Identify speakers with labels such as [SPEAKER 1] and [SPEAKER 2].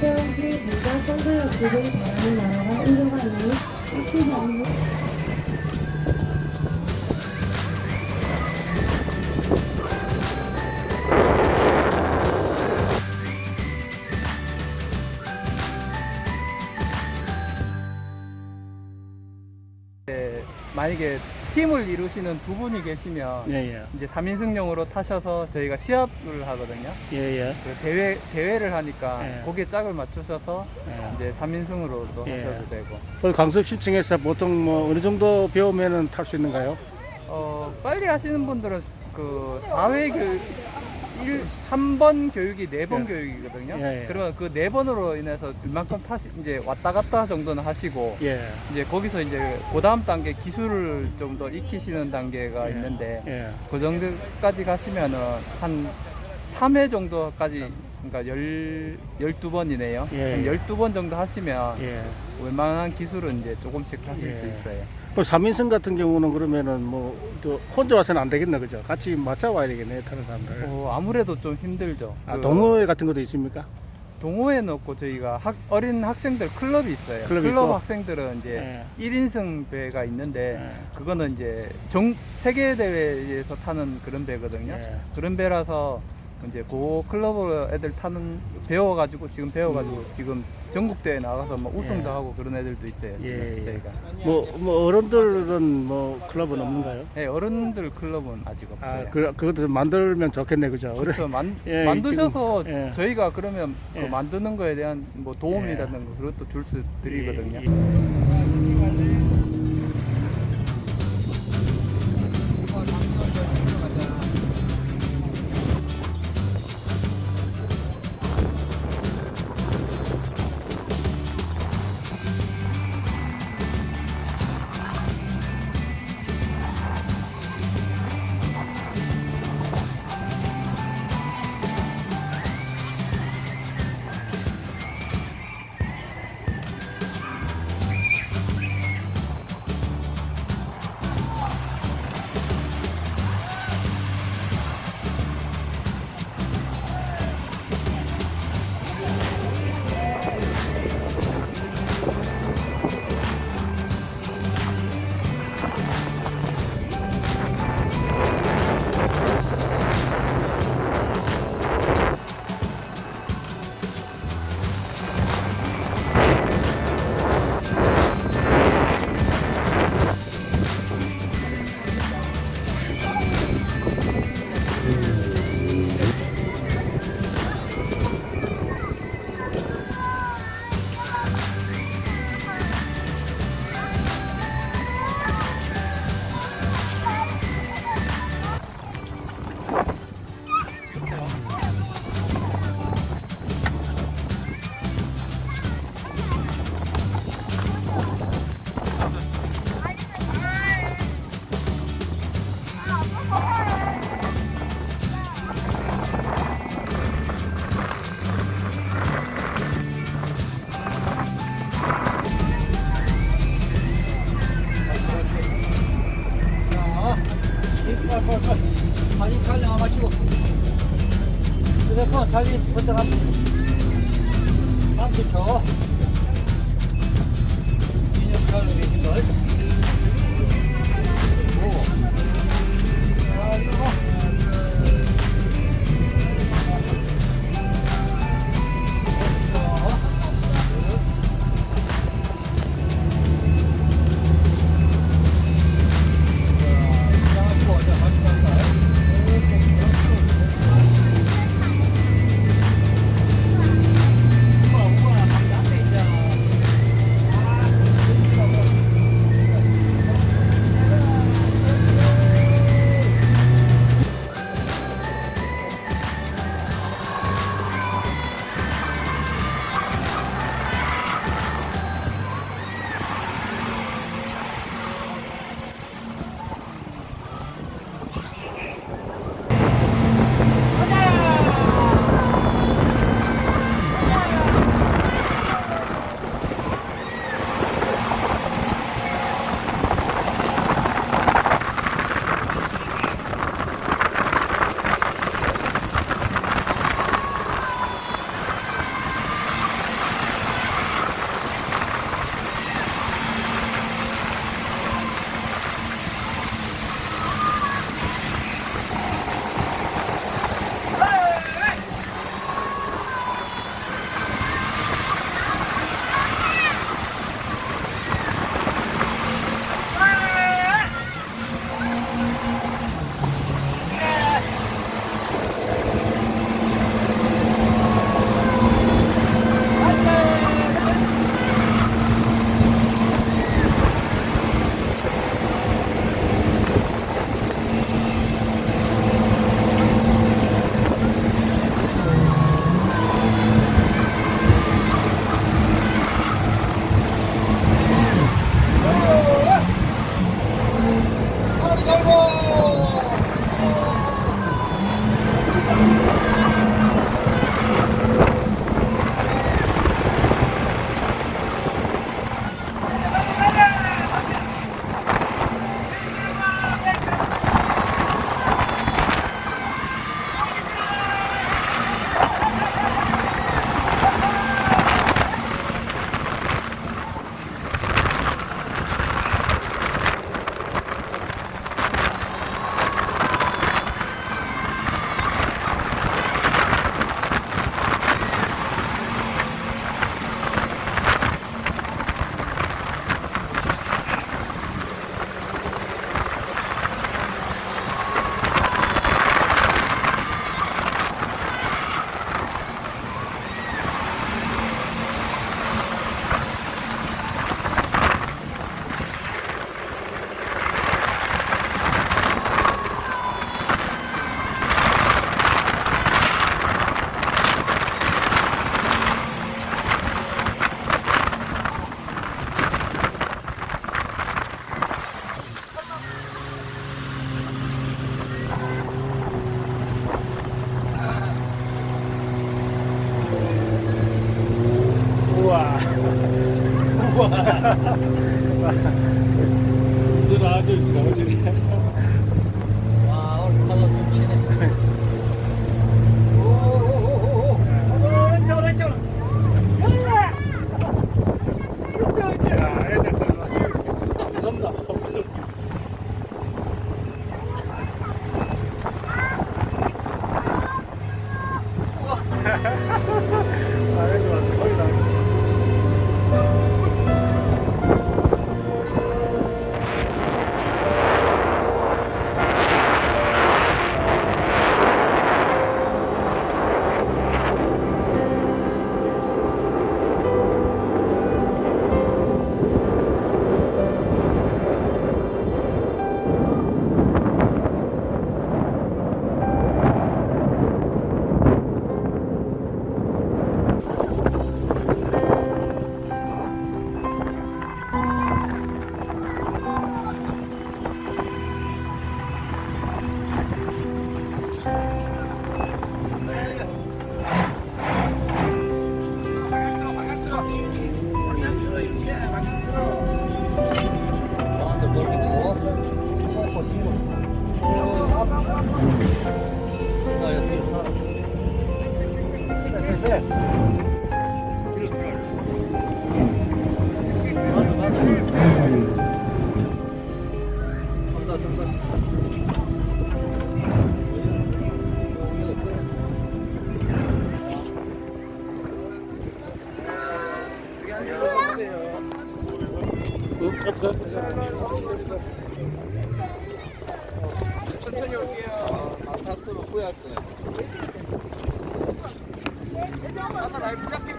[SPEAKER 1] 태양시 부자 선사역들을 바라는 나라가 인도가 있는 확실히 않는
[SPEAKER 2] 네, 만약에 팀을 이루시는 두 분이 계시면
[SPEAKER 3] 예 예
[SPEAKER 2] 이제 3인승용으로 타셔서 저희가 시합을 하거든요.
[SPEAKER 3] 예 예
[SPEAKER 2] 그 대회 대회를 하니까
[SPEAKER 3] 예.
[SPEAKER 2] 거기에 짝을 맞추셔서
[SPEAKER 3] 예.
[SPEAKER 2] 이제 3인승으로도
[SPEAKER 3] 예.
[SPEAKER 2] 하셔도 되고.
[SPEAKER 3] 그 강습 신청해서 보통 뭐 어느 정도 배우면은 탈 수 있는가요?
[SPEAKER 2] 어, 빨리 하시는 분들은 그 4회 교육 1, 3번 교육이 4번
[SPEAKER 3] 예.
[SPEAKER 2] 교육이거든요.
[SPEAKER 3] 예, 예.
[SPEAKER 2] 그러면 그 4번으로 인해서 이만큼 타시 이제 왔다 갔다 정도는 하시고
[SPEAKER 3] 예
[SPEAKER 2] 이제 거기서 이제 그 다음 단계 기술을 좀 더 익히시는 단계가
[SPEAKER 3] 예.
[SPEAKER 2] 있는데 예그 정도까지 가시면은 한 3회 정도까지 그러니까 열, 12번이네요.
[SPEAKER 3] 예.
[SPEAKER 2] 한 12번 정도 하시면
[SPEAKER 3] 예.
[SPEAKER 2] 웬만한 기술은 이제 조금씩 하실
[SPEAKER 3] 예.
[SPEAKER 2] 수 있어요.
[SPEAKER 3] 또 3인승 같은 경우는 그러면은 뭐또 혼자 와서는 안 되겠네 그죠? 같이 맞춰 와야 되겠네 타는 사람들.
[SPEAKER 2] 어, 아무래도 좀 힘들죠.
[SPEAKER 3] 아
[SPEAKER 2] 그
[SPEAKER 3] 동호회 같은 것도 있습니까?
[SPEAKER 2] 동호회는 없고 저희가 학, 어린 학생들 클럽이 있어요.
[SPEAKER 3] 클럽 있고.
[SPEAKER 2] 학생들은 이제
[SPEAKER 3] 예.
[SPEAKER 2] 1인승 배가 있는데
[SPEAKER 3] 예.
[SPEAKER 2] 그거는 이제 정, 세계 대회에서 타는 그런 배거든요.
[SPEAKER 3] 예.
[SPEAKER 2] 그런 배라서 이제 그 클럽 애들 타는 배워가지고 지금 배워가지고 지금 전국 대회 나가서 뭐 우승도
[SPEAKER 3] 음. 예.
[SPEAKER 2] 하고 그런 애들도 있어요.
[SPEAKER 3] 예, 예.
[SPEAKER 2] 저희가.
[SPEAKER 3] 뭐, 뭐 어른들은 뭐 클럽은 없는가요?
[SPEAKER 2] 네, 어른들 클럽은 아직 없어요.
[SPEAKER 3] 아, 그, 그것도 만들면 좋겠네, 그죠? 어른,
[SPEAKER 2] 그렇죠. 만,
[SPEAKER 3] 예,
[SPEAKER 2] 만드셔서
[SPEAKER 3] 지금, 예.
[SPEAKER 2] 저희가 그러면 그
[SPEAKER 3] 예.
[SPEAKER 2] 만드는 거에 대한 뭐 도움이라는 거 그것도 줄 수 드리거든요.
[SPEAKER 4] 휴대폰 먼저 갑니다 30초 인형 촬영 계신 걸 오. 자, 이거.
[SPEAKER 3] Ha ha ha. 천천히 올게요. 아, 탑수로 후회할 거예요. 가서 날 붙잡게